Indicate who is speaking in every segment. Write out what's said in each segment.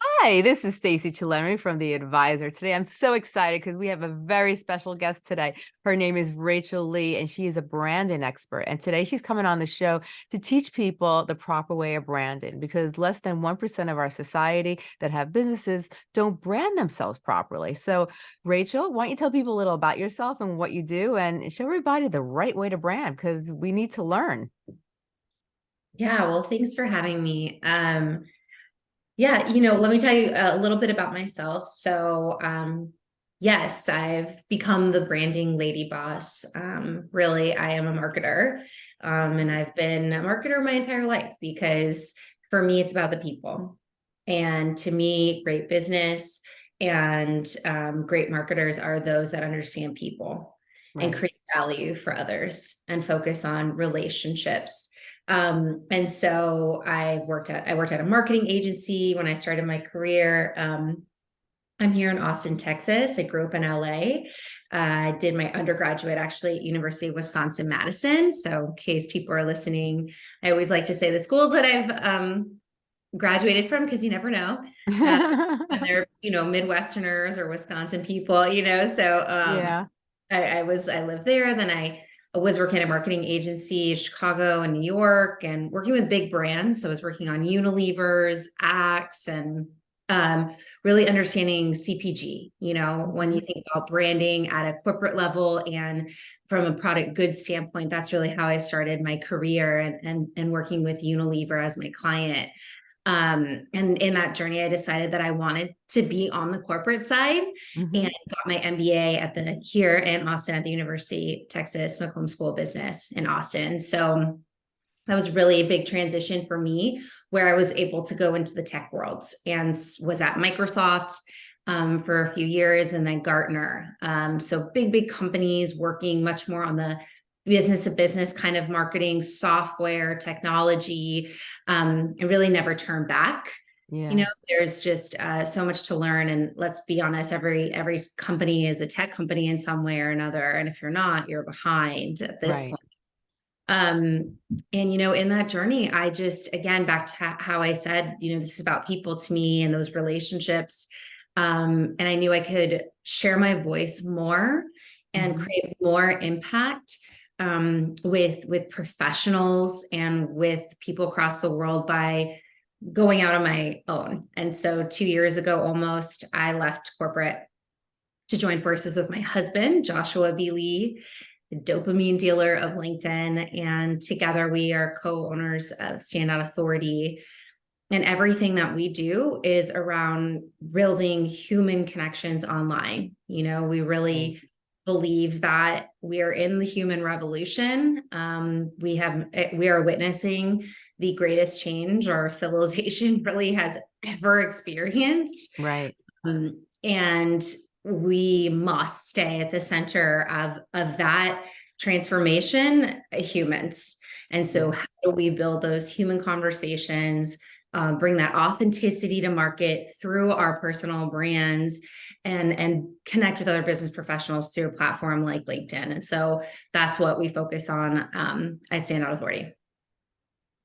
Speaker 1: Hi, this is Stacey Chillemi from The Advisor. Today, I'm so excited because we have a very special guest today. Her name is Rachel Lee, and she is a branding expert. And today, she's coming on the show to teach people the proper way of branding because less than 1% of our society that have businesses don't brand themselves properly. So, Rachel, why don't you tell people a little about yourself and what you do and show everybody the right way to brand because we need to learn.
Speaker 2: Yeah, well, thanks for having me. Um, yeah, you know, let me tell you a little bit about myself. So, um, yes, I've become the branding lady boss. Um, really, I am a marketer. Um, and I've been a marketer my entire life because for me, it's about the people. And to me, great business and um, great marketers are those that understand people right. and create value for others and focus on relationships um, and so I worked at I worked at a marketing agency when I started my career. Um, I'm here in Austin, Texas. I grew up in LA. I uh, did my undergraduate actually at University of Wisconsin Madison. So in case people are listening, I always like to say the schools that I've um, graduated from because you never know. Uh, they're you know Midwesterners or Wisconsin people, you know. So um, yeah, I, I was I lived there. Then I was working at a marketing agency in Chicago and New York and working with big brands. So I was working on Unilever's, Axe, and um, really understanding CPG, you know, when you think about branding at a corporate level and from a product goods standpoint, that's really how I started my career and, and, and working with Unilever as my client. Um, and in that journey, I decided that I wanted to be on the corporate side mm-hmm. and got my MBA at the here in Austin at the University of Texas McCombs School of Business in Austin. So that was really a big transition for me where I was able to go into the tech world and was at Microsoft um, for a few years and then Gartner. Um, so big, big companies working much more on the business to business kind of marketing, software, technology, um, and really never turn back. Yeah. You know, there's just uh, so much to learn, and let's be honest, every every company is a tech company in some way or another, and if you're not, you're behind at this right. point. Um, and you know, in that journey, I just again back to how I said, you know, this is about people to me and those relationships. Um, and I knew I could share my voice more and mm-hmm. create more impact um, with with professionals and with people across the world by going out on my own. And so two years ago, almost, I left corporate to join forces with my husband, Joshua B. Lee, the dopamine dealer of LinkedIn. And together we are co-owners of Standout Authority. And everything that we do is around building human connections online. You know, we really believe that we are in the human revolution. Um, we have eh, we are witnessing the greatest change our civilization really has ever experienced.
Speaker 1: Right.
Speaker 2: Um, and we must stay at the center of of that transformation humans and so how do we build those human conversations uh, bring that authenticity to market through our personal brands and and connect with other business professionals through a platform like LinkedIn. And so that's what we focus on um, at Standout Authority.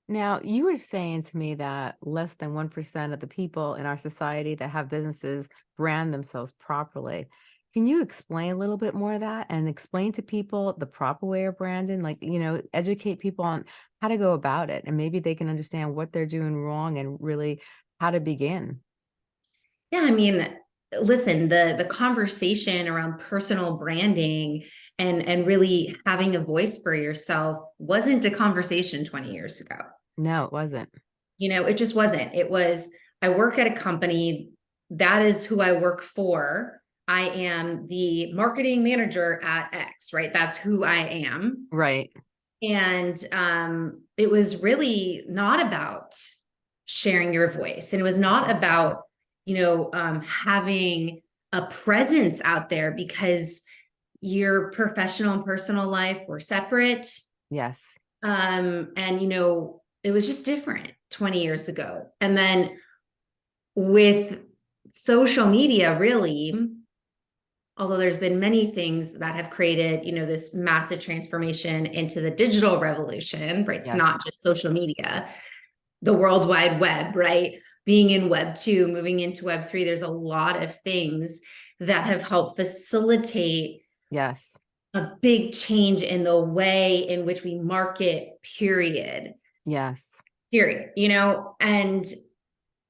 Speaker 1: Now, you were saying to me that less than 1% of the people in our society that have businesses brand themselves properly. Can you explain a little bit more of that and explain to people the proper way of branding? Like, you know, educate people on how to go about it and maybe they can understand what they're doing wrong and really how to begin.
Speaker 2: Yeah, I mean, listen, the the conversation around personal branding and and really having a voice for yourself wasn't a conversation 20 years ago.
Speaker 1: No, it wasn't.
Speaker 2: You know, it just wasn't. It was I work at a company that is who I work for I am the marketing manager at X, right? That's who I am.
Speaker 1: Right.
Speaker 2: And um, it was really not about sharing your voice. And it was not about, you know, um, having a presence out there because your professional and personal life were separate.
Speaker 1: Yes.
Speaker 2: Um, and, you know, it was just different 20 years ago. And then with social media, really, although there's been many things that have created you know this massive transformation into the digital revolution right it's yes. not just social media the world wide web, right? Being in web two, moving into web three, there's a lot of things that have helped facilitate
Speaker 1: Yes.
Speaker 2: a big change in the way in which we market, period.
Speaker 1: Yes.
Speaker 2: Period. You know, and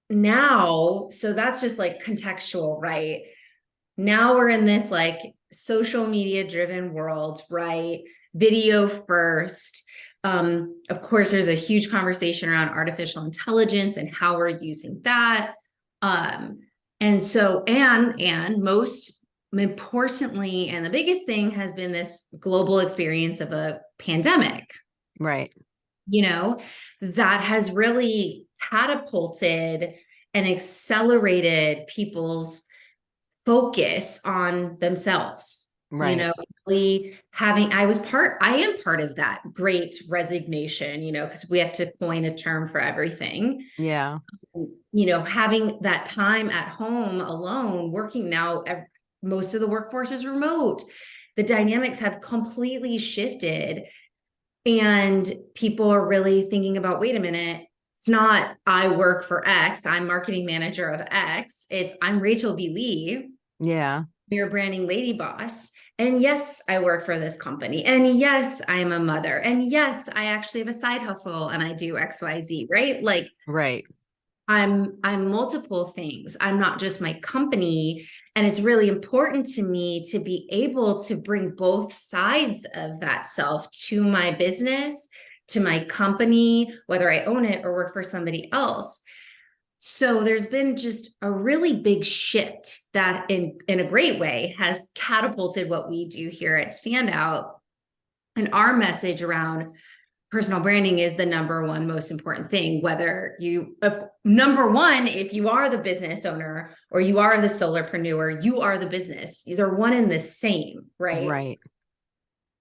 Speaker 2: now, so that's just like contextual, right? Now we're in this like social media driven world, right? Video first. Um, of course, there's a huge conversation around artificial intelligence and how we're using that. Um, and so, and, and most importantly, and the biggest thing has been this global experience of a pandemic,
Speaker 1: Right.
Speaker 2: you know, that has really catapulted and accelerated people's focus on themselves.
Speaker 1: Right.
Speaker 2: You know, really having, I was part, I am part of that great resignation, you know, because we have to coin a term for everything.
Speaker 1: Yeah.
Speaker 2: Um, you know, having that time at home alone, working now, most of the workforce is remote. The dynamics have completely shifted. And people are really thinking about, wait a minute, it's not I work for X, I'm marketing manager of X. It's I'm Rachel B. Lee,
Speaker 1: Yeah.
Speaker 2: your branding lady boss. And yes, I work for this company. And yes, I'm a mother. And yes, I actually have a side hustle and I do XYZ, right? Like
Speaker 1: Right.
Speaker 2: I'm I'm multiple things. I'm not just my company and it's really important to me to be able to bring both sides of that self to my business, to my company, whether I own it or work for somebody else. So there's been just a really big shift that in in a great way has catapulted what we do here at Standout. And our message around personal branding is the number one most important thing whether you of number one if you are the business owner or you are the solopreneur you are the business. They're one and the same right?
Speaker 1: Right.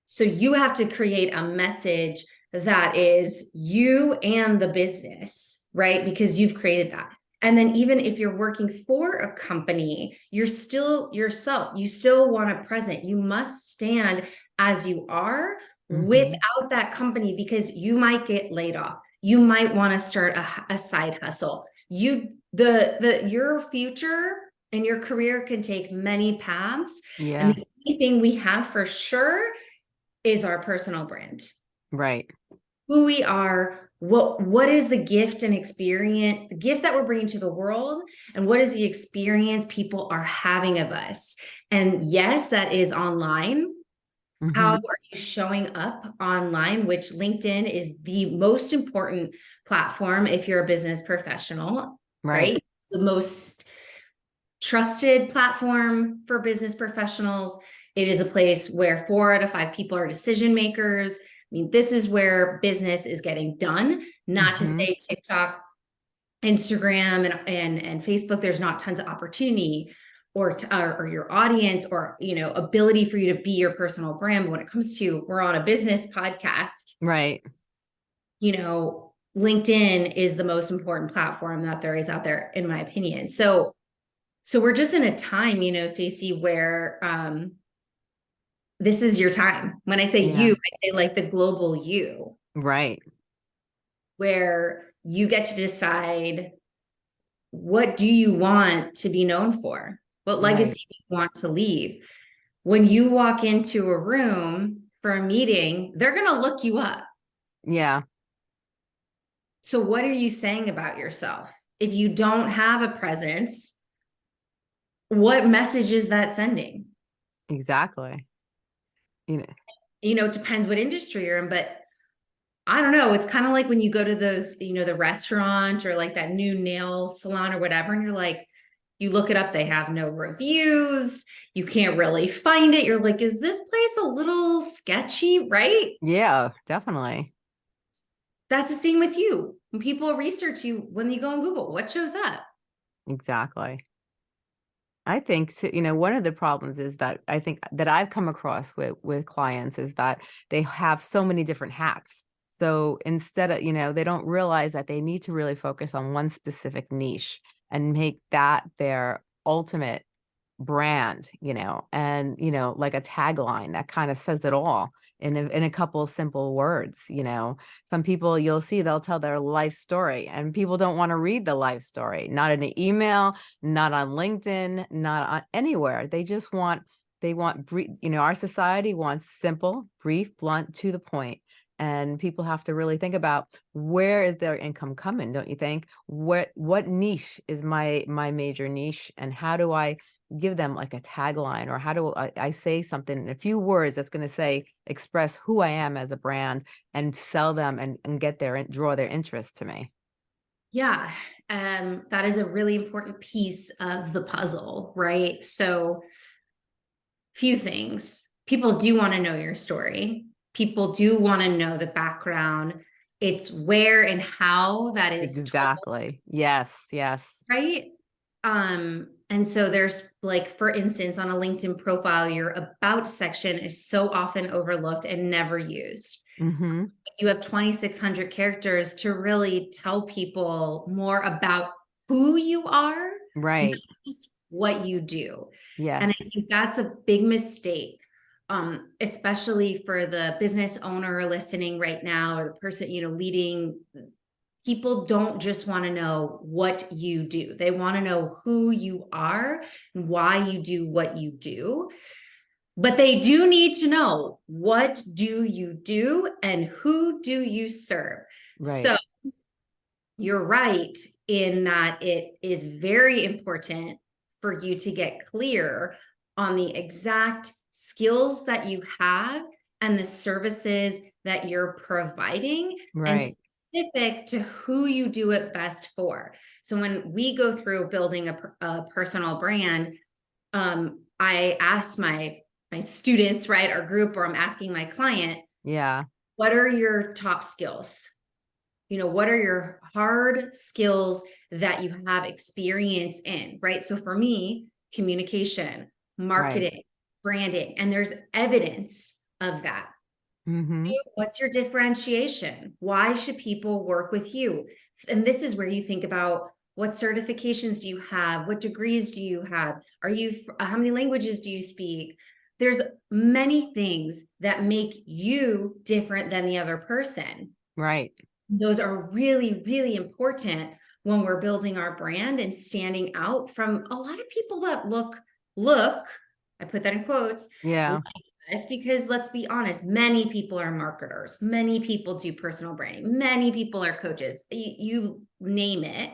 Speaker 2: so you have to create a message that is you and the business right because you've created that and then even if you're working for a company you're still yourself you still want a present you must stand as you are
Speaker 1: Mhm.
Speaker 2: without that company because you might get laid off. You might want to start a side hustle. You the the your future and your career can take many paths.
Speaker 1: Yeah.
Speaker 2: And the only thing we have for sure is our personal brand.
Speaker 1: Right.
Speaker 2: Who we are, what what is the gift and experience, the gift that we're bringing to the world, and what is the experience people are having of us. And yes, that is online
Speaker 1: Mhm.
Speaker 2: how are you showing up online which linkedin is the most important platform if you're a business professional right,
Speaker 1: Right.
Speaker 2: the most trusted platform for business professionals it is a place where four out of five people are decision makers i mean this is where business is getting done not to
Speaker 1: Mhm.
Speaker 2: say tiktok instagram and, and and facebook there's not tons of opportunity or, to, or or your audience or you know ability for you to be your personal brand but when it comes to we're on a business podcast
Speaker 1: Right.
Speaker 2: you know linkedin is the most important platform that there is out there in my opinion so so we're just in a time you know Stacey where um this is your time when i say
Speaker 1: Yeah.
Speaker 2: you i say like the global you
Speaker 1: Right.
Speaker 2: where you get to decide what do you want to be known for what
Speaker 1: Right.
Speaker 2: legacy do you want to leave when you walk into a room for a meeting they're going to look you up
Speaker 1: Yeah.
Speaker 2: so what are you saying about yourself if you don't have a presence what message is that sending
Speaker 1: Exactly. You know,
Speaker 2: you know, it depends what industry you're in, but I don't know. It's kind of like when you go to those, you know, the restaurant or like that new nail salon or whatever, and you're like, you look it up, they have no reviews. You can't really find it. You're like, is this place a little sketchy? Right.
Speaker 1: yeah, definitely.
Speaker 2: That's the same with you. When people research you, when you go on Google, what shows up?
Speaker 1: Exactly. I think, you know, one of the problems is that I think that I've come across with with clients is that they have so many different hats. So instead of, you know, they don't realize that they need to really focus on one specific niche and make that their ultimate brand, you know, and, you know, like a tagline that kind of says it all in a, in a couple simple words you know some people you'll see they'll tell their life story and people don't want to read the life story not in an email not on linkedin not on anywhere they just want they want you know our society wants simple brief blunt to the point. point and people have to really think about where is their income coming don't you think what what niche is my my major niche and how do i give them like a tagline or how do I, I say something in a few words that's going to say express who I am as a brand and sell them and, and get their and draw their interest to me.
Speaker 2: Yeah, um, that is a really important piece of the puzzle, right? So, few things. People do want to know your story. People do want to know the background. It's where and how that is
Speaker 1: exactly. Told, yes, yes.
Speaker 2: Right. Um, and so there's like, for instance, on a LinkedIn profile, your about section is so often overlooked and never used. Mm-hmm. You have 2,600 characters to really tell people more about who you are,
Speaker 1: right?
Speaker 2: what you do.
Speaker 1: Yes.
Speaker 2: And I think that's a big mistake. Um, especially for the business owner listening right now or the person you know leading people don't just want to know what you do. They want to know who you are and why you do what you do. But they do need to know what do you do and who do you serve. Right. So you're right in that it is very important for you to get clear on the exact skills that you have and the services that you're providing
Speaker 1: right.
Speaker 2: and specific to who you do it best for. So when we go through building a, a personal brand, um, I ask my my students, right, our group, or I'm asking my client,
Speaker 1: yeah,
Speaker 2: what are your top skills? You know, what are your hard skills that you have experience in, right? So for me, communication, marketing, right. branding, and there's evidence of that. Mm-hmm. What's your differentiation? Why should people work with you? And this is where you think about what certifications do you have? What degrees do you have? Are you, how many languages do you speak? There's many things that make you different than the other person.
Speaker 1: Right.
Speaker 2: Those are really, really important when we're building our brand and standing out from a lot of people that look, look, I put that in quotes.
Speaker 1: Yeah. Like
Speaker 2: this because let's be honest, many people are marketers. Many people do personal branding. Many people are coaches. You, you name it.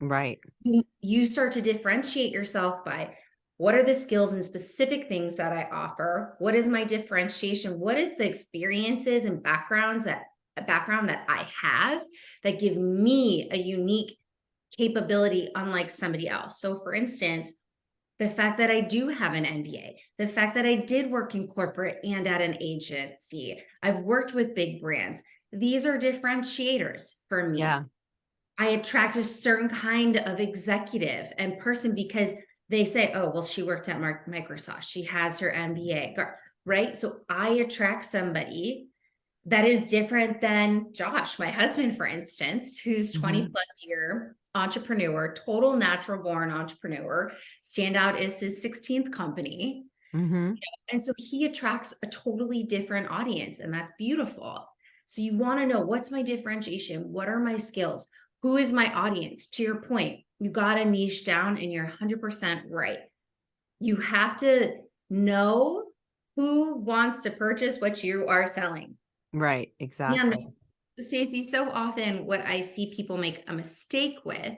Speaker 1: Right.
Speaker 2: You, you start to differentiate yourself by what are the skills and specific things that I offer? What is my differentiation? What is the experiences and backgrounds that background that I have that give me a unique capability unlike somebody else? So for instance, the fact that I do have an MBA, the fact that I did work in corporate and at an agency, I've worked with big brands. These are differentiators for me.
Speaker 1: Yeah.
Speaker 2: I attract a certain kind of executive and person because they say, oh, well, she worked at Microsoft. She has her MBA, right? So I attract somebody that is different than Josh, my husband, for instance, who's 20 mm-hmm. plus year entrepreneur, total natural born entrepreneur. Standout is his 16th company. Mm-hmm. And so he attracts a totally different audience, and that's beautiful. So you want to know what's my differentiation? What are my skills? Who is my audience? To your point, you got to niche down and you're 100% right. You have to know who wants to purchase what you are selling.
Speaker 1: Right, exactly.
Speaker 2: Stacey, so often what I see people make a mistake with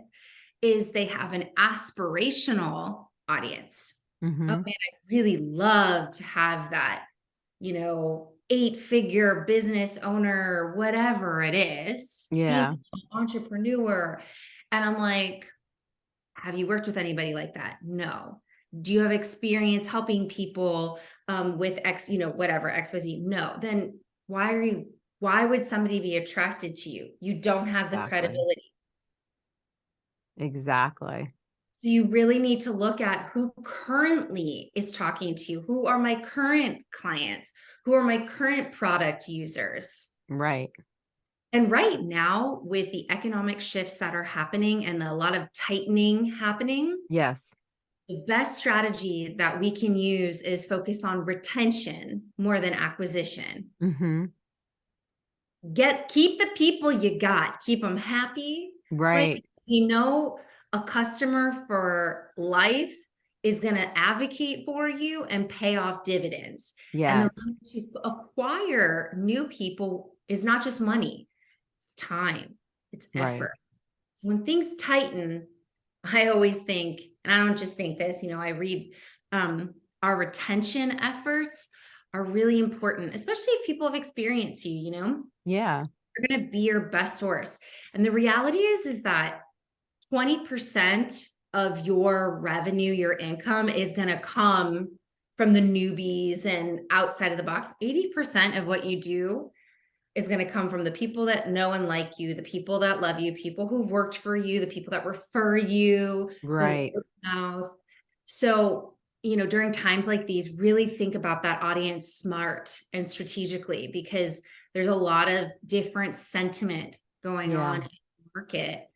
Speaker 2: is they have an aspirational audience. Mm-hmm. Oh man, I really love to have that, you know, eight figure business owner, whatever it is.
Speaker 1: Yeah.
Speaker 2: Entrepreneur. And I'm like, have you worked with anybody like that? No. Do you have experience helping people um, with X, you know, whatever, XYZ? No. Then why are you why would somebody be attracted to you? You don't have the exactly. credibility.
Speaker 1: Exactly.
Speaker 2: So you really need to look at who currently is talking to you. Who are my current clients? Who are my current product users?
Speaker 1: Right.
Speaker 2: And right now, with the economic shifts that are happening and a lot of tightening happening,
Speaker 1: yes,
Speaker 2: the best strategy that we can use is focus on retention more than acquisition.
Speaker 1: hmm
Speaker 2: Get keep the people you got, keep them happy.
Speaker 1: Right.
Speaker 2: You know, a customer for life is going to advocate for you and pay off dividends. Yeah. And
Speaker 1: Yes.
Speaker 2: the way to acquire new people is not just money, it's time, it's
Speaker 1: Right.
Speaker 2: effort. So when things tighten, I always think, and I don't just think this, you know, I read um, our retention efforts are really important, especially if people have experienced you, you know,
Speaker 1: Yeah.
Speaker 2: you're going to be your best source. And the reality is, is that 20% of your revenue, your income is going to come from the newbies and outside of the box. 80% of what you do is going to come from the people that know and like you, the people that love you, people who've worked for you, the people that refer you,
Speaker 1: Right.
Speaker 2: Mouth. So, you know, during times like these, really think about that audience smart and strategically because there's a lot of different sentiment going
Speaker 1: Yeah.
Speaker 2: on in the market.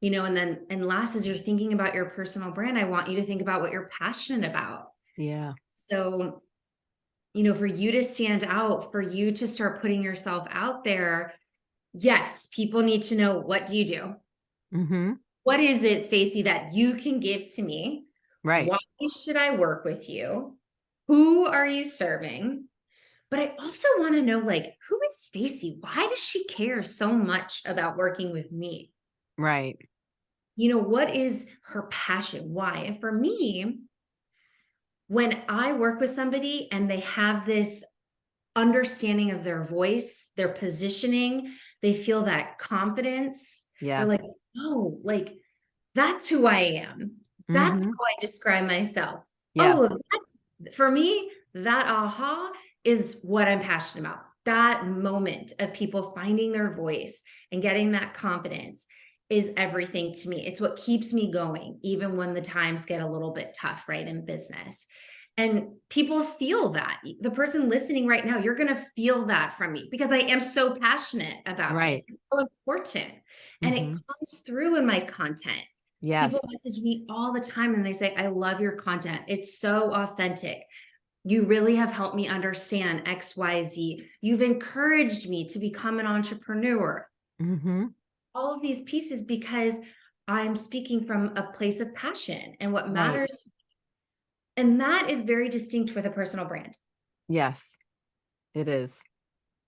Speaker 2: You know, and then and last as you're thinking about your personal brand, I want you to think about what you're passionate about.
Speaker 1: Yeah.
Speaker 2: So, you know, for you to stand out, for you to start putting yourself out there, yes, people need to know what do you do?
Speaker 1: hmm
Speaker 2: What is it, Stacey, that you can give to me?
Speaker 1: Right.
Speaker 2: Why should I work with you? Who are you serving? But I also want to know like who is Stacey? Why does she care so much about working with me?
Speaker 1: Right.
Speaker 2: you know, what is her passion? Why? And for me, when I work with somebody and they have this understanding of their voice, their positioning, they feel that confidence.
Speaker 1: Yeah.
Speaker 2: They're like, oh, like that's who I am. That's
Speaker 1: Mhm.
Speaker 2: how I describe myself.
Speaker 1: Yes.
Speaker 2: Oh, that's for me, that aha is what I'm passionate about. That moment of people finding their voice and getting that confidence is everything to me. It's what keeps me going, even when the times get a little bit tough, right, in business. And people feel that. The person listening right now, you're going to feel that from me because I am so passionate about
Speaker 1: Right.
Speaker 2: It's so important. And
Speaker 1: Mhm.
Speaker 2: it comes through in my content.
Speaker 1: Yes.
Speaker 2: People message me all the time and they say, I love your content. It's so authentic. You really have helped me understand XYZ. You've encouraged me to become an entrepreneur.
Speaker 1: hmm
Speaker 2: All of these pieces because I'm speaking from a place of passion and what
Speaker 1: Right.
Speaker 2: matters. And that is very distinct with a personal brand.
Speaker 1: Yes. It is.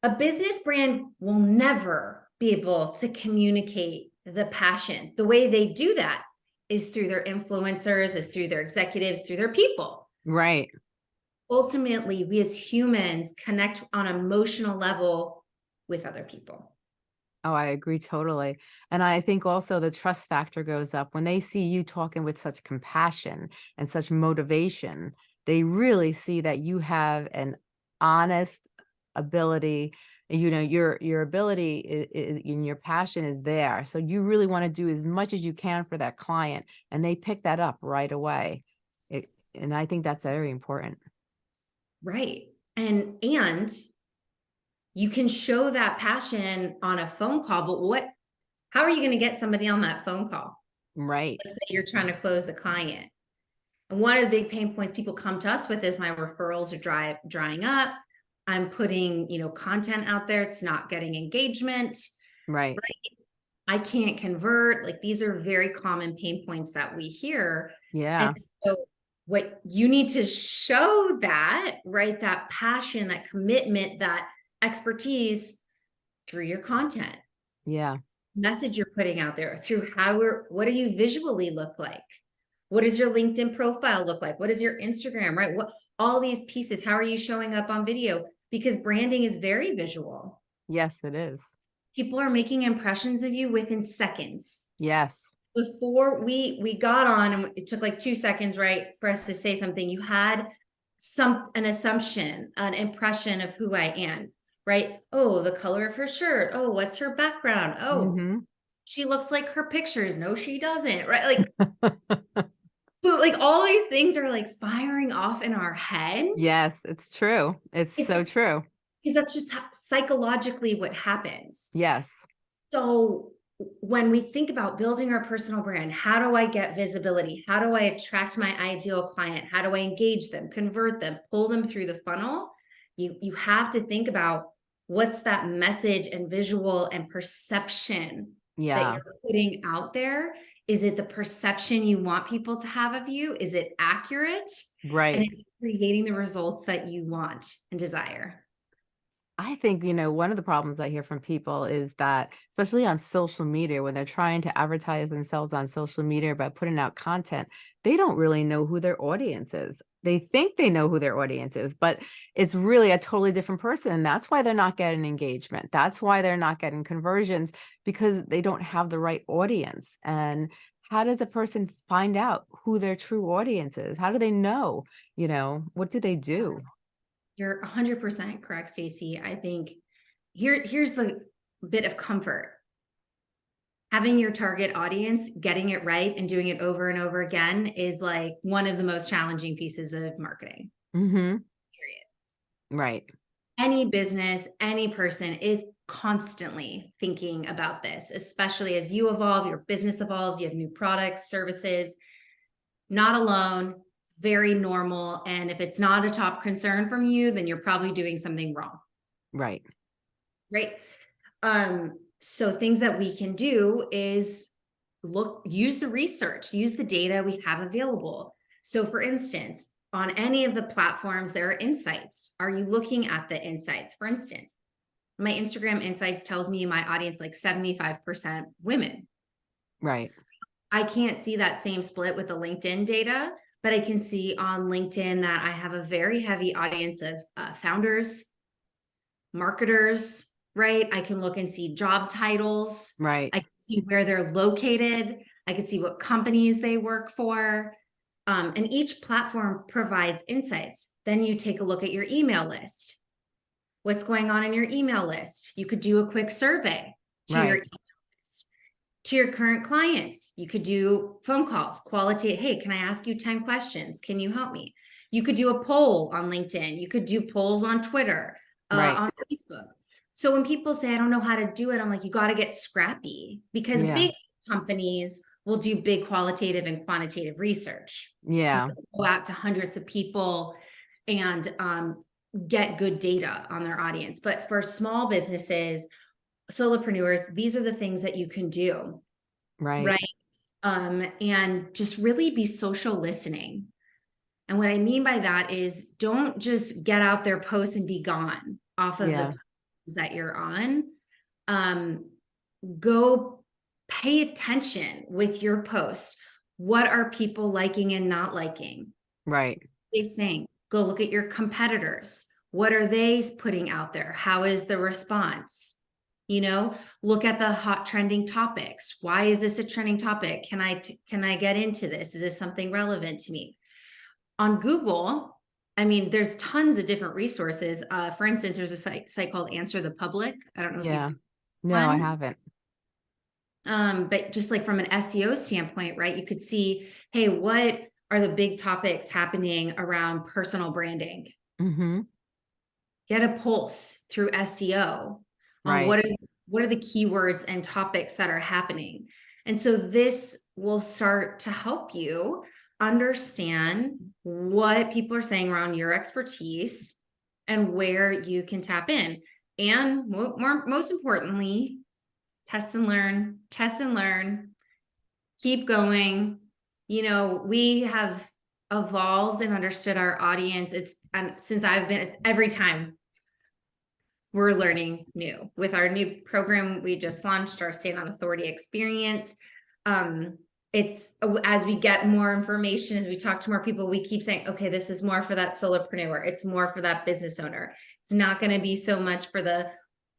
Speaker 2: A business brand will never be able to communicate the passion. The way they do that is through their influencers, is through their executives, through their people.
Speaker 1: Right.
Speaker 2: Ultimately, we as humans connect on emotional level with other people.
Speaker 1: Oh, I agree totally. And I think also the trust factor goes up when they see you talking with such compassion and such motivation. They really see that you have an honest ability. You know, your your ability i- i- and your passion is there. So you really want to do as much as you can for that client, and they pick that up right away. It, and I think that's very important.
Speaker 2: Right. And and you can show that passion on a phone call, but what how are you going to get somebody on that phone call?
Speaker 1: Right.
Speaker 2: Let's say you're trying to close a client. And one of the big pain points people come to us with is my referrals are dry, drying up. I'm putting, you know, content out there. It's not getting engagement.
Speaker 1: Right. right?
Speaker 2: I can't convert. Like these are very common pain points that we hear.
Speaker 1: Yeah.
Speaker 2: And so what you need to show that, right? That passion, that commitment, that expertise through your content,
Speaker 1: Yeah.
Speaker 2: message you're putting out there, through how we're, what do you visually look like? What does your LinkedIn profile look like? What is your Instagram, right? What all these pieces, how are you showing up on video? Because branding is very visual.
Speaker 1: Yes, it is.
Speaker 2: People are making impressions of you within seconds.
Speaker 1: Yes.
Speaker 2: before we we got on and it took like two seconds right for us to say something you had some an assumption an impression of who i am right oh the color of her shirt oh what's her background oh
Speaker 1: Mhm.
Speaker 2: she looks like her pictures no she doesn't right like so, like all these things are like firing off in our head
Speaker 1: Yes, it's true. It's
Speaker 2: It's-
Speaker 1: so true.
Speaker 2: because that's just ho- psychologically what happens
Speaker 1: Yes.
Speaker 2: So when we think about building our personal brand, how do I get visibility? How do I attract my ideal client? How do I engage them, convert them, pull them through the funnel? You, you have to think about what's that message and visual and perception
Speaker 1: Yeah.
Speaker 2: that you're putting out there. Is it the perception you want people to have of you? Is it accurate?
Speaker 1: Right.
Speaker 2: And creating the results that you want and desire.
Speaker 1: I think, you know, one of the problems I hear from people is that, especially on social media, when they're trying to advertise themselves on social media by putting out content, they don't really know who their audience is. They think they know who their audience is, but it's really a totally different person. And that's why they're not getting engagement. That's why they're not getting conversions because they don't have the right audience. And how does a person find out who their true audience is? How do they know? You know, what do they do?
Speaker 2: You're 100% correct, Stacey. I think here here's the bit of comfort. Having your target audience, getting it right and doing it over and over again is like one of the most challenging pieces of marketing.
Speaker 1: Mm-hmm.
Speaker 2: Period.
Speaker 1: Right.
Speaker 2: Any business, any person is constantly thinking about this, especially as you evolve, your business evolves, you have new products, services, not alone, very normal. And if it's not a top concern from you, then you're probably doing something wrong.
Speaker 1: Right.
Speaker 2: Right. Um, so things that we can do is look, use the research, use the data we have available. So for instance, on any of the platforms, there are insights. Are you looking at the insights? For instance, my Instagram insights tells me my audience like 75% women.
Speaker 1: Right.
Speaker 2: I can't see that same split with the LinkedIn data, but I can see on LinkedIn that I have a very heavy audience of uh, founders, marketers, right? I can look and see job titles.
Speaker 1: Right.
Speaker 2: I can see where they're located. I can see what companies they work for. Um, and each platform provides insights. Then you take a look at your email list. What's going on in your email list? You could do a quick survey to
Speaker 1: Right.
Speaker 2: your email list. To your current clients, you could do phone calls, qualitative. Hey, can I ask you 10 questions? Can you help me? You could do a poll on LinkedIn. You could do polls on Twitter, uh,
Speaker 1: Right.
Speaker 2: on Facebook. So when people say, I don't know how to do it, I'm like, you got to get scrappy because
Speaker 1: Yeah.
Speaker 2: big companies will do big qualitative and quantitative research.
Speaker 1: Yeah.
Speaker 2: Go out to hundreds of people and um, get good data on their audience. But for small businesses, solopreneurs, these are the things that you can do,
Speaker 1: Right.
Speaker 2: right? Um, and just really be social listening. And what I mean by that is don't just get out there, post and be gone off of
Speaker 1: Yeah.
Speaker 2: the platforms that you're on. Um, go pay attention with your post. What are people liking and not liking?
Speaker 1: Right.
Speaker 2: they saying? Go look at your competitors. What are they putting out there? How is the response? You know, look at the hot trending topics. Why is this a trending topic? Can I can I get into this? Is this something relevant to me? On Google, I mean, there's tons of different resources. Uh, for instance, there's a site site called Answer the Public. I don't know if
Speaker 1: Yeah.
Speaker 2: you've
Speaker 1: No, I haven't.
Speaker 2: um, but just like from an SEO standpoint, right? You could see, hey, what are the big topics happening around personal branding?
Speaker 1: Mm-hmm.
Speaker 2: Get a pulse through SEO. On
Speaker 1: Right.
Speaker 2: what are what are the keywords and topics that are happening? And so this will start to help you understand what people are saying around your expertise and where you can tap in. And more, more most importantly, test and learn, test and learn, keep going. You know, we have evolved and understood our audience. It's and since I've been it's every time we're learning new with our new program we just launched our Standout Authority experience. Um, it's as we get more information, as we talk to more people, we keep saying, okay, this is more for that solopreneur. It's more for that business owner. It's not going to be so much for the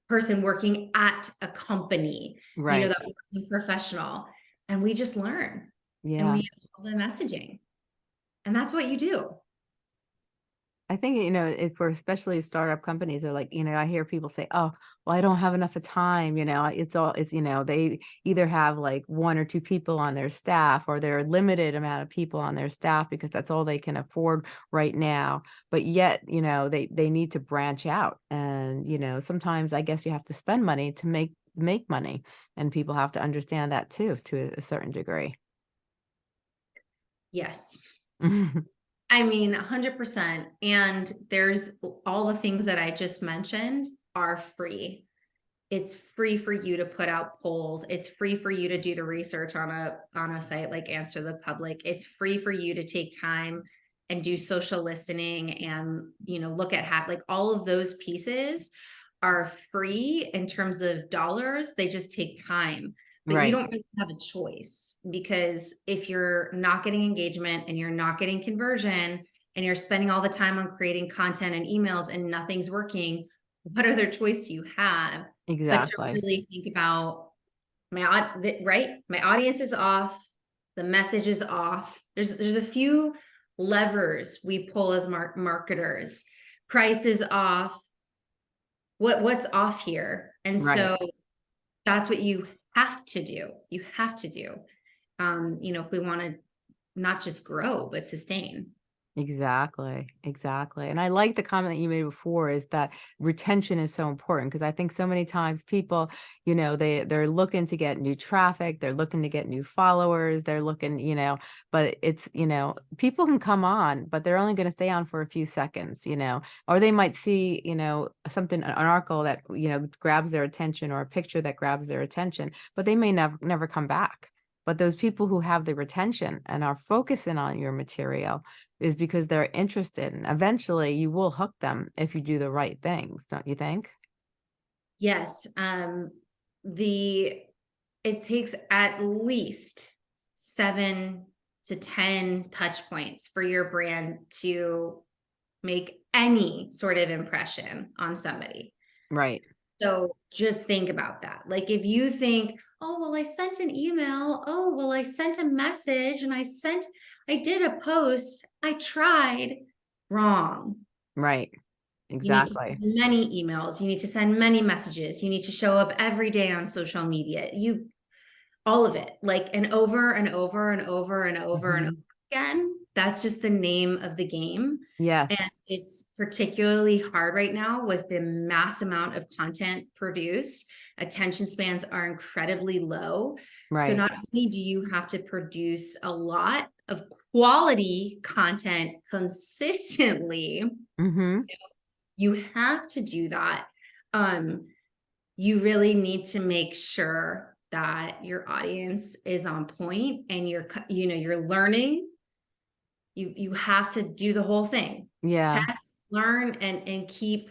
Speaker 2: person working at a company,
Speaker 1: Right.
Speaker 2: you know, that working professional. And we just learn and
Speaker 1: yeah.
Speaker 2: we have all the messaging. And that's what you do.
Speaker 1: I think, you know, if we're especially startup companies, they're like, you know, I hear people say, oh, well, I don't have enough of time. You know, it's all, it's, you know, they either have like one or two people on their staff or they're limited amount of people on their staff because that's all they can afford right now. But yet, you know, they, they need to branch out. And, you know, sometimes I guess you have to spend money to make make money. And people have to understand that too, to a certain degree.
Speaker 2: Yes. I mean, 100%. And there's all the things that I just mentioned are free. It's free for you to put out polls. It's free for you to do the research on a on a site like Answer the Public. It's free for you to take time and do social listening and, you know, look at how like all of those pieces are free in terms of dollars. They just take time but
Speaker 1: Right.
Speaker 2: you don't really have a choice because if you're not getting engagement and you're not getting conversion and you're spending all the time on creating content and emails and nothing's working, what other choice do you have Exactly. but to really think about my right? My audience is off, the message is off. There's there's a few levers we pull as mar marketers. Price is off. What what's off here? And
Speaker 1: Right.
Speaker 2: so that's what you have to do. You have to do. Um, you know, if we want to not just grow, but sustain.
Speaker 1: Exactly, exactly. And I like the comment that you made before is that retention is so important because I think so many times people, you know, they they're looking to get new traffic, they're looking to get new followers, they're looking, you know, but it's, you know, people can come on, but they're only going to stay on for a few seconds, you know, or they might see, you know, something an article that, you know, grabs their attention or a picture that grabs their attention, but they may never never come back. But those people who have the retention and are focusing on your material is because they're interested and eventually you will hook them if you do the right things, don't you think?
Speaker 2: Yes. Um, the it takes at least seven to 10 touch points for your brand to make any sort of impression on somebody.
Speaker 1: Right.
Speaker 2: So just think about that. Like if you think, oh, well, I sent an email. Oh, well, I sent a message and I sent, I did a post. I tried. Wrong.
Speaker 1: Right.
Speaker 2: You need to
Speaker 1: Exactly.
Speaker 2: many emails. You need to send many messages. You need to show up every day on social media. You, all of it, like, and over and over and over and over and
Speaker 1: Mhm.
Speaker 2: over again. That's just the name of the game.
Speaker 1: Yes.
Speaker 2: And it's particularly hard right now with the mass amount of content produced. Attention spans are incredibly low. So not only do you have to produce a lot of quality content consistently,
Speaker 1: hmm
Speaker 2: you have to do that. Um, you really need to make sure that your audience is on point and you're, you know, you're learning. You you have to do the whole thing.
Speaker 1: Yeah.
Speaker 2: Test, learn, and and keep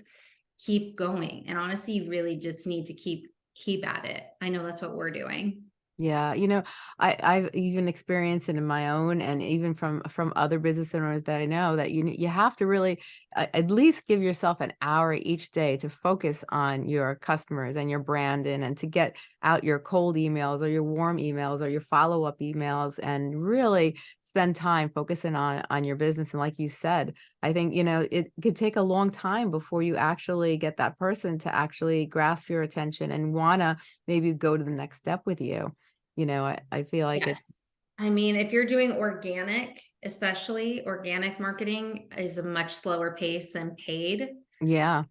Speaker 2: keep going. And honestly, you really just need to keep keep at it. I know that's what we're doing.
Speaker 1: Yeah, you know, I I've even experienced it in my own and even from from other business owners that I know that you you have to really uh, at least give yourself an hour each day to focus on your customers and your brand and and to get out your cold emails or your warm emails or your follow-up emails and really spend time focusing on on your business and like you said, I think, you know, it could take a long time before you actually get that person to actually grasp your attention and wanna maybe go to the next step with you. You know, I, I feel like it's
Speaker 2: I mean, if you're doing organic, especially organic marketing is a much slower pace than paid.
Speaker 1: yeah,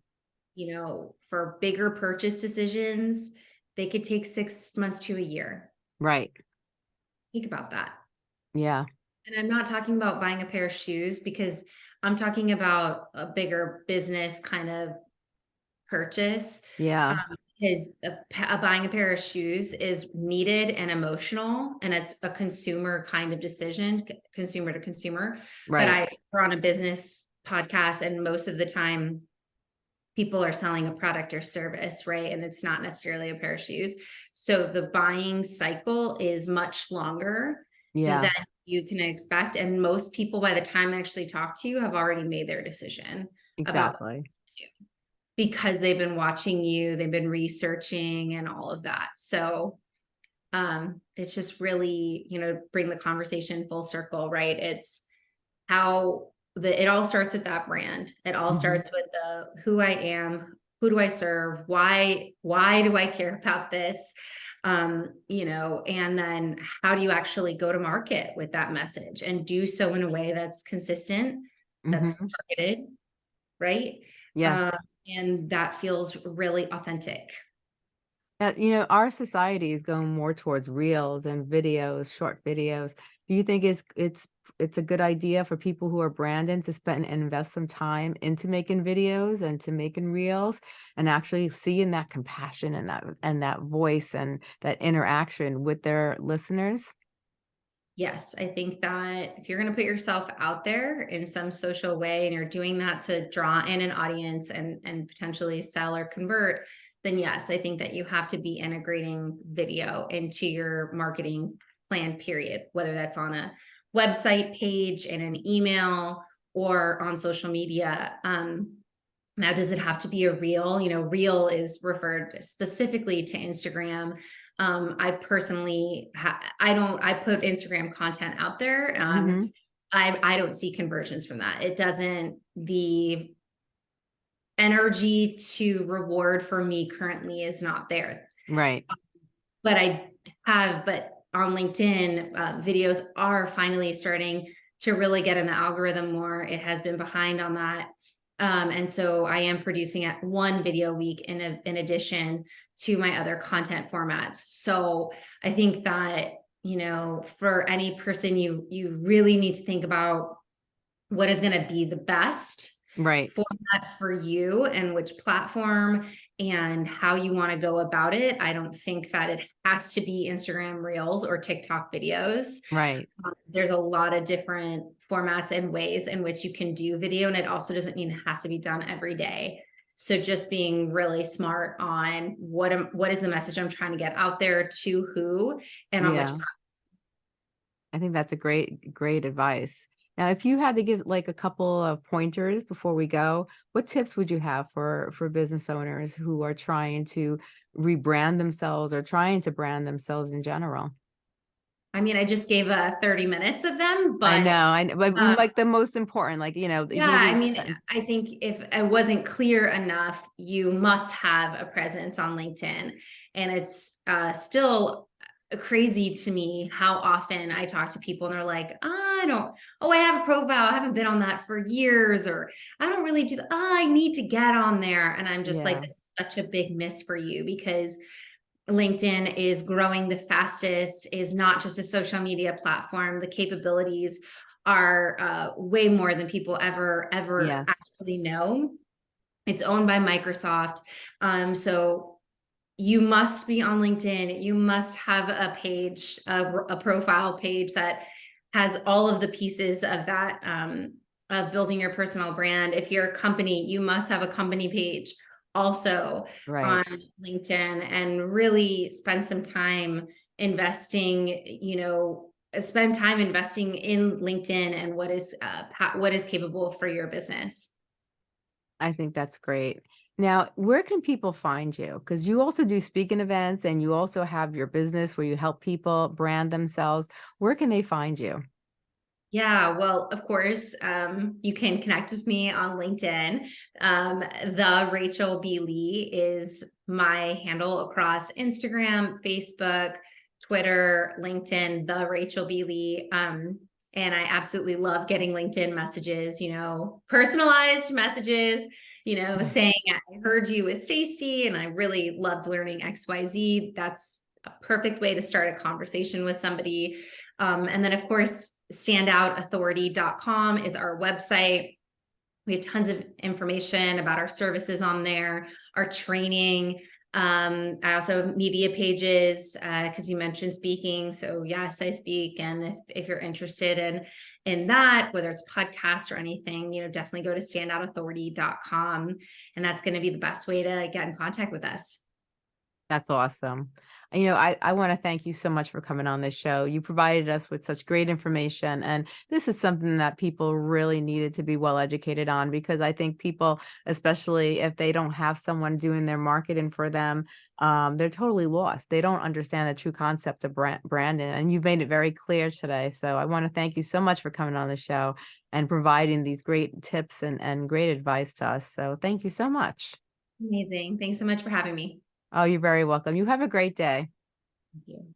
Speaker 2: You know, for bigger purchase decisions, they could take six months to a year.
Speaker 1: right.
Speaker 2: Think about that.
Speaker 1: Yeah,
Speaker 2: And I'm not talking about buying a pair of shoes because I'm talking about a bigger business kind of purchase.
Speaker 1: yeah,
Speaker 2: Um, because a, a buying a pair of shoes is needed and emotional, and it's a consumer kind of decision, consumer to consumer.
Speaker 1: Right. But.
Speaker 2: I we're on a business podcast, and most of the time, people are selling a product or service, right? And it's not necessarily a pair of shoes. So the buying cycle is much longer
Speaker 1: Yeah,
Speaker 2: than you can expect. And most people, by the time I actually talk to you, have already made their decision
Speaker 1: exactly.
Speaker 2: because they've been watching you, they've been researching and all of that. So um it's just really, you know, bring the conversation full circle, right? It's how the it all starts with that brand. It all
Speaker 1: Mhm.
Speaker 2: starts with the who I am, who do I serve, why why do I care about this? Um, you know, and then how do you actually go to market with that message and do so in a way that's consistent, that's
Speaker 1: Mhm.
Speaker 2: targeted, right?
Speaker 1: Yeah,
Speaker 2: Uh, and that feels really authentic.
Speaker 1: Uh, you know, our society is going more towards reels and videos, short videos. Do you think it's it's it's a good idea for people who are branding to spend and invest some time into making videos and to making reels and actually seeing that compassion and that and that voice and that interaction with their listeners?
Speaker 2: Yes, I think that if you're going to put yourself out there in some social way and you're doing that to draw in an audience and and potentially sell or convert, then yes, I think that you have to be integrating video into your marketing plan period, whether that's on a website page in an email or on social media. Um, now, does it have to be a reel? You know, reel is referred specifically to Instagram. Um, I personally, I don't, I put Instagram content out there. Um,
Speaker 1: Mhm.
Speaker 2: I, I don't see conversions from that. It doesn't, the energy to reward for me currently is not there.
Speaker 1: Right.
Speaker 2: But I have, but on LinkedIn, uh, videos are finally starting to really get in the algorithm more. It has been behind on that. Um, and so I am producing at one video a week in, a, in addition to my other content formats. So I think that, you know, for any person, you, you really need to think about what is going to be the best
Speaker 1: Right.
Speaker 2: format for you and which platform and how you want to go about it. I don't think that it has to be Instagram Reels or TikTok videos.
Speaker 1: Right.
Speaker 2: Um, there's a lot of different formats and ways in which you can do video, and it also doesn't mean it has to be done every day. So just being really smart on what am what is the message I'm trying to get out there to who and on which
Speaker 1: Yeah. I think that's a great, great advice. Now, if you had to give like a couple of pointers before we go, what tips would you have for for business owners who are trying to rebrand themselves or trying to brand themselves in general?
Speaker 2: I mean, I just gave uh 30 minutes of them,
Speaker 1: I
Speaker 2: but
Speaker 1: know, I know, but
Speaker 2: um,
Speaker 1: like the most important, like, you know,
Speaker 2: Yeah, I mean, I think if it wasn't clear enough, you must have a presence on LinkedIn. And it's uh, still crazy to me how often I talk to people and they're like, I don't, oh, I have a profile. I haven't been on that for years, or I don't really do that. Oh, I need to get on there. And I'm just like, this is such a big miss for you because LinkedIn is growing the fastest, is not just a social media platform. The capabilities are uh, way more than people ever, ever
Speaker 1: yes,
Speaker 2: actually know. It's owned by Microsoft. Um, so you must be on LinkedIn. You must have a page, a, a profile page that has all of the pieces of that um, of building your personal brand. If you're a company, you must have a company page also
Speaker 1: right.
Speaker 2: on LinkedIn and really spend some time investing, you know, spend time investing in LinkedIn and what is uh, what is capable for your business.
Speaker 1: I think that's great. Now, where can people find you? Because you also do speaking events and you also have your business where you help people brand themselves. Where can they find you?
Speaker 2: Yeah, well, of course, um, you can connect with me on LinkedIn. Um, the Rachel B. Lee is my handle across Instagram, Facebook, Twitter, LinkedIn, the Rachel B. Lee. Um, and I absolutely love getting LinkedIn messages, you know, personalized messages, you know, saying, I heard you with Stacey and I really loved learning XYZ. That's a perfect way to start a conversation with somebody. Um, and then, of course, standoutauthority.com is our website. We have tons of information about our services on there, our training. Um, I also have media pages because uh, you mentioned speaking. So yes, I speak, and if if you're interested in in that, whether it's podcast or anything, you know, definitely go to standoutauthority.com, and that's going to be the best way to get in contact with us.
Speaker 1: That's awesome. You know, I, I want to thank you so much for coming on this show. You provided us with such great information. And this is something that people really needed to be well educated on because I think people, especially if they don't have someone doing their marketing for them, um, they're totally lost. They don't understand the true concept of brand, branding. And you've made it very clear today. So I want to thank you so much for coming on the show and providing these great tips and, and great advice to us. So thank you so much.
Speaker 2: Amazing. Thanks so much for having me.
Speaker 1: Oh, you're very welcome. You have a great day.
Speaker 2: Thank you.